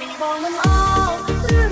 Benim boynum al.